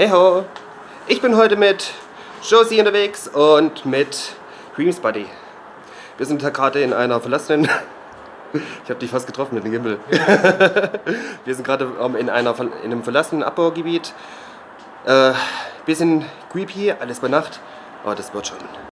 Hey ho! Ich bin heute mit Josie unterwegs und mit Dreams Buddy. Wir sind da gerade in einer verlassenen... Ich habe dich fast getroffen mit dem Gimbal. Wir sind gerade ähm, in, in einem verlassenen Abbaugebiet. Äh, bisschen creepy, alles bei Nacht, aber das wird schon.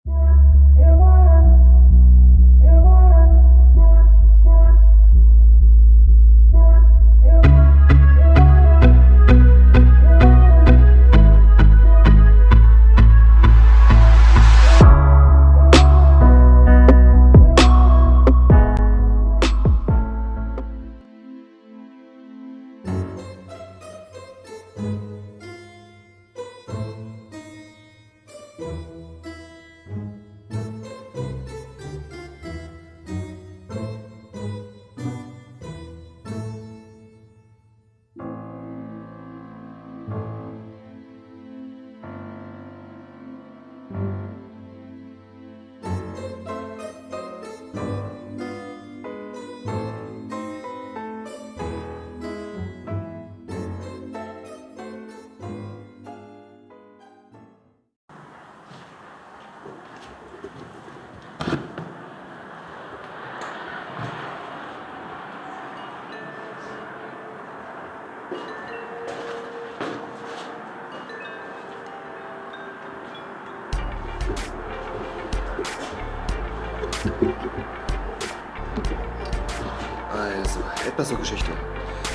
Also, etwas zur Geschichte.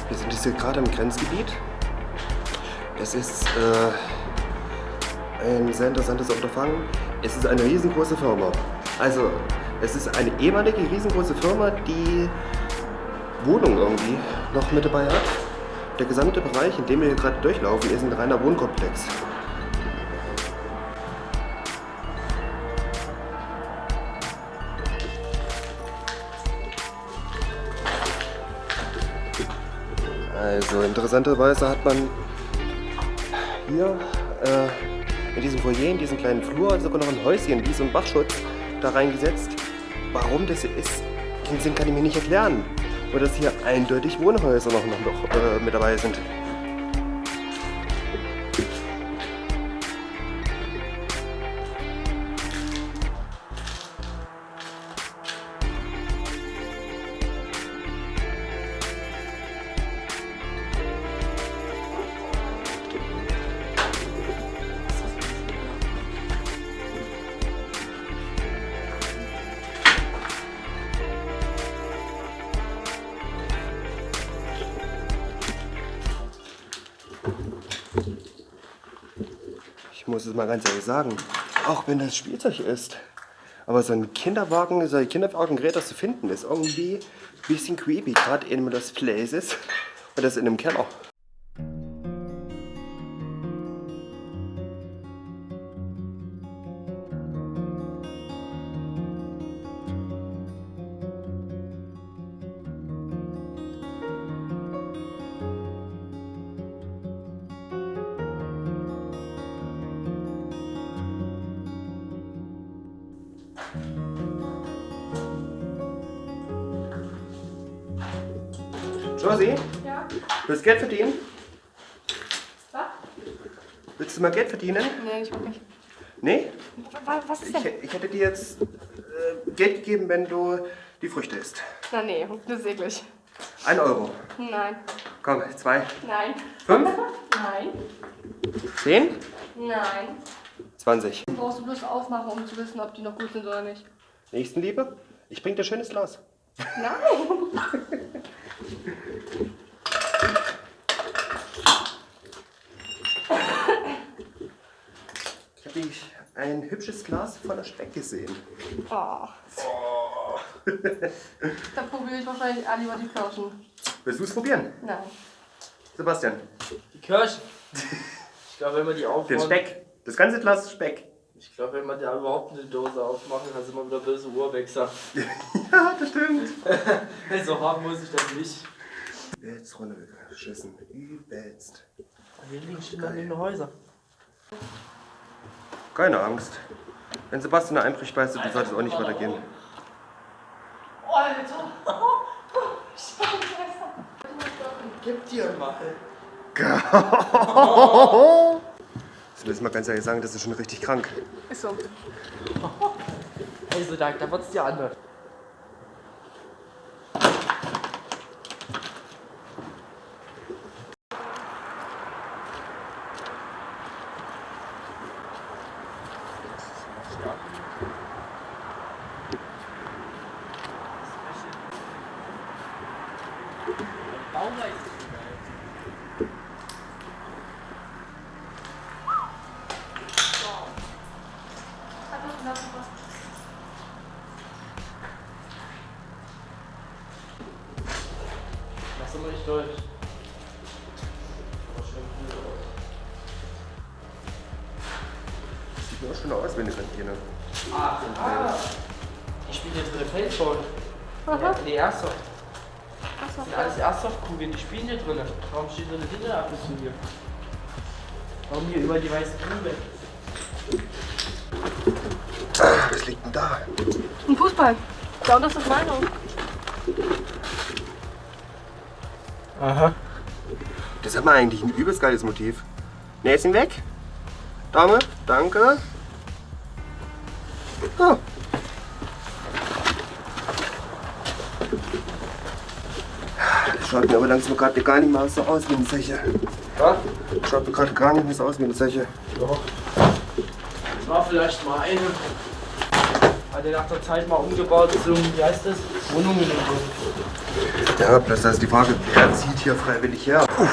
Wir sind jetzt hier gerade im Grenzgebiet. Es ist äh, ein sehr interessantes Unterfangen. Es ist eine riesengroße Firma. Also, es ist eine ehemalige riesengroße Firma, die Wohnungen irgendwie noch mit dabei hat. Der gesamte Bereich, in dem wir hier gerade durchlaufen, ist ein reiner Wohnkomplex. Also interessanterweise hat man hier äh, in diesem Foyer, in diesem kleinen Flur, sogar noch ein Häuschen, wie so ein Bachschutz, da reingesetzt. Warum das hier ist, den Sinn kann ich mir nicht erklären. Oder dass hier eindeutig Wohnhäuser noch, noch, noch äh, mit dabei sind. Ich muss es mal ganz ehrlich sagen, auch wenn das Spielzeug ist, aber so ein Kinderwagen, so ein Kinderwagengerät, das zu finden, ist irgendwie ein bisschen creepy, gerade in das Place ist und das in einem Keller. Josie, Ja? willst du Geld verdienen? Was? Willst du mal Geld verdienen? Nee, ich guck nicht. Nee? Was, ist Ich, denn? ich hätte dir jetzt äh, Geld gegeben, wenn du die Früchte isst. Na nee, das ist eklig. Ein Euro. Nein. Komm, zwei. Nein. Fünf? Nein. Zehn? Nein. Zwanzig. Brauchst du bloß aufmachen, um zu wissen, ob die noch gut sind oder nicht. Nächstenliebe? Ich bring dir schönes Glas. Nein. Ich habe ein hübsches Glas voller Speck gesehen. Oh. Da probiere ich wahrscheinlich alle lieber die Kirschen. Willst du es probieren? Nein. Sebastian, Die Kirschen. Ich glaube, wenn man die aufmacht. den Speck. Das ganze Glas Speck. Ich glaube, wenn man da überhaupt eine Dose aufmachen kann, sind wir wieder böse Urwechsel. Ja, das stimmt. so haben muss ich das nicht. Übelst runtergeschissen. Übelst. Hier liegen schon dann den Häusern. Keine Angst. Wenn Sebastian einbricht, weißt du, du solltest auch nicht weitergehen. Alter. Gib dir mal. Muss ich mal ganz ehrlich sagen, das ist schon richtig krank. Ist so. Also da, da wird's dir anders. Lass mal nicht durch. Mir auch schon aus, wenn du gerade hier. ne? Ah, ah. Ich spiele jetzt mit der Feldphone. Aha. Nee, Airsoft. Das sind alles Airsoft-Kugeln, die spielen hier drin. Warum steht so eine Hinterabwechslung hier? Warum hier über die weiße Kugel? Ah, was liegt denn da? Ein Fußball. Ja, und das ist meine. Aha. Das hat man eigentlich ein übelst geiles Motiv. Näschen weg. Dame, danke. Oh. Das schaut mir aber langsam gerade gar nicht mehr so aus wie eine Zeche. Was? Schaut mir gerade gar nicht mehr so aus wie eine Zeche. Doch. Das war vielleicht mal eine. Hat er nach der Zeit mal umgebaut zum, wie heißt das? Wohnungen. Ja, bloß da ist die Frage, wer zieht hier freiwillig her? Puh.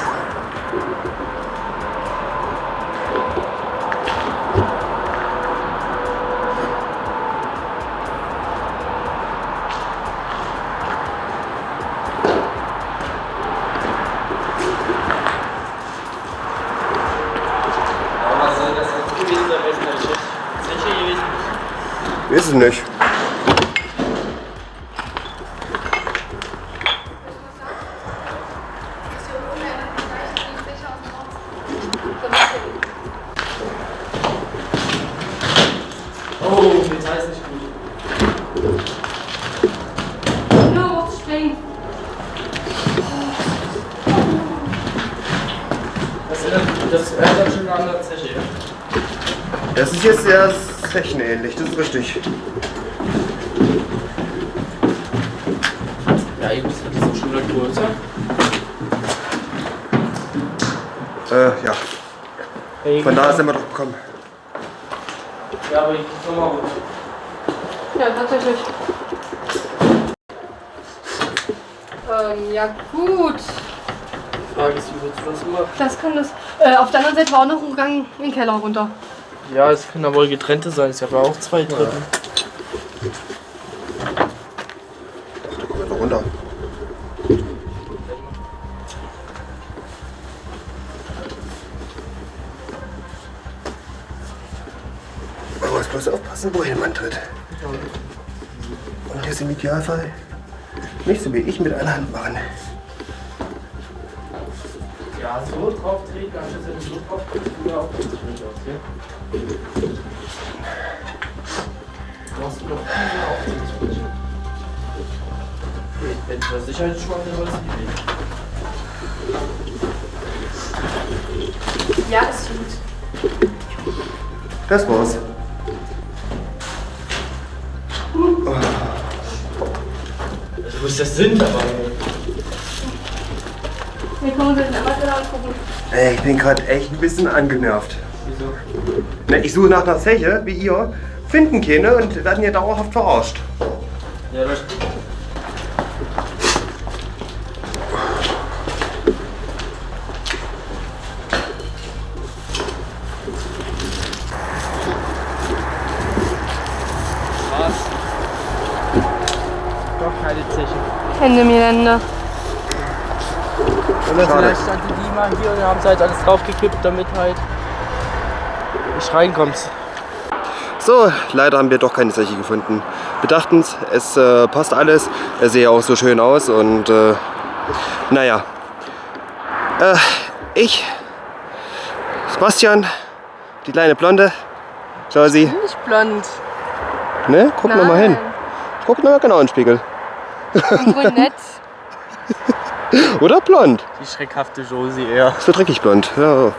Eine Zeche, ja? Das ist jetzt sehr zechenähnlich, das ist richtig. Ja, ihr wisst, die sind schon wieder größer. Äh, ja. Von da sind wir doch gekommen. Ja, aber ich gehe nochmal runter. Ja, tatsächlich. Ähm, ja gut. Die Frage ist, wie willst du das machen? Das kann das. Äh, auf der anderen Seite war auch noch ein Gang in den Keller runter. Ja, es können ja wohl getrennte sein. Es gab ja auch zwei Treppen. Da kommen wir doch runter. Man muss bloß aufpassen, wohin man tritt. Und das im Idealfall nicht so wie ich mit einer Hand machen. Ja, so drauf treten, anstatt so drauf ja auch schwierig aus, ja? Du hast noch viel Auftritt. Wenn du das Sicherheitsschwamm dann sollst du die nehmen. Ja, ist gut. Das war's. Wo ist das Sinn dabei? Wir können uns jetzt einmal Keller angucken. Ey, ich bin gerade echt ein bisschen angenervt. Wieso? Na, ich suche nach einer Zeche, wie ihr, finden keine und werden hier dauerhaft verarscht. Ja, das Was? Doch keine Zeche. Hände mir Hände. Oder vielleicht standen die mal hier und haben es halt alles draufgekippt, damit halt nicht reinkommst. So, leider haben wir doch keine Zeche gefunden. Wir dachten, es äh, passt alles. Er sehe auch so schön aus und äh, naja. Äh, ich, Sebastian, die kleine Blonde, schau sie, Nicht blond. ne? Guck noch mal hin. Guck noch mal genau in den Spiegel. Brünett. Oder blond. Die schreckhafte Josie eher. Es wird richtig blond. Ja.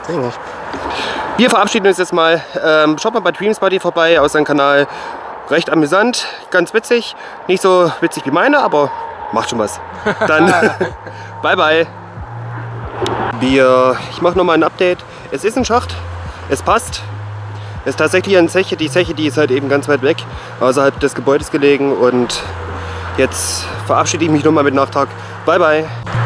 Wir verabschieden uns jetzt mal. Ähm, schaut mal bei Dreams Buddy vorbei aus seinem Kanal. Recht amüsant, ganz witzig. Nicht so witzig wie meine, aber macht schon was. Dann bye bye. Wir, ich mache nochmal ein Update. Es ist ein Schacht, es passt. Es ist tatsächlich eine Zeche. Die Zeche, die ist halt eben ganz weit weg, außerhalb des Gebäudes gelegen. Und jetzt verabschiede ich mich nochmal mit Nachtrag. Bye bye.